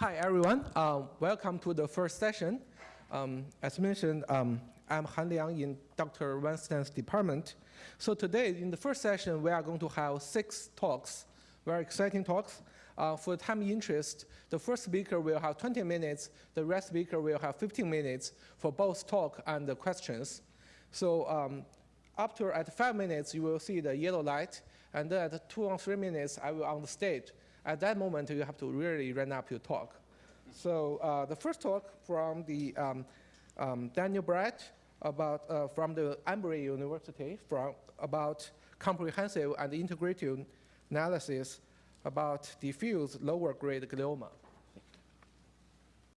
Hi, everyone. Um, welcome to the first session. Um, as mentioned, um, I'm Han Liang in Dr. Weinstein's department. So today, in the first session, we are going to have six talks, very exciting talks. Uh, for time interest, the first speaker will have 20 minutes, the rest speaker will have 15 minutes for both talk and the questions. So after at five minutes, you will see the yellow light, and then at two or three minutes, I will on the stage. At that moment, you have to really run up your talk. So uh, the first talk from the um, um, Daniel Brat about uh, from the Emory University from about comprehensive and integrative analysis about diffuse lower grade glioma.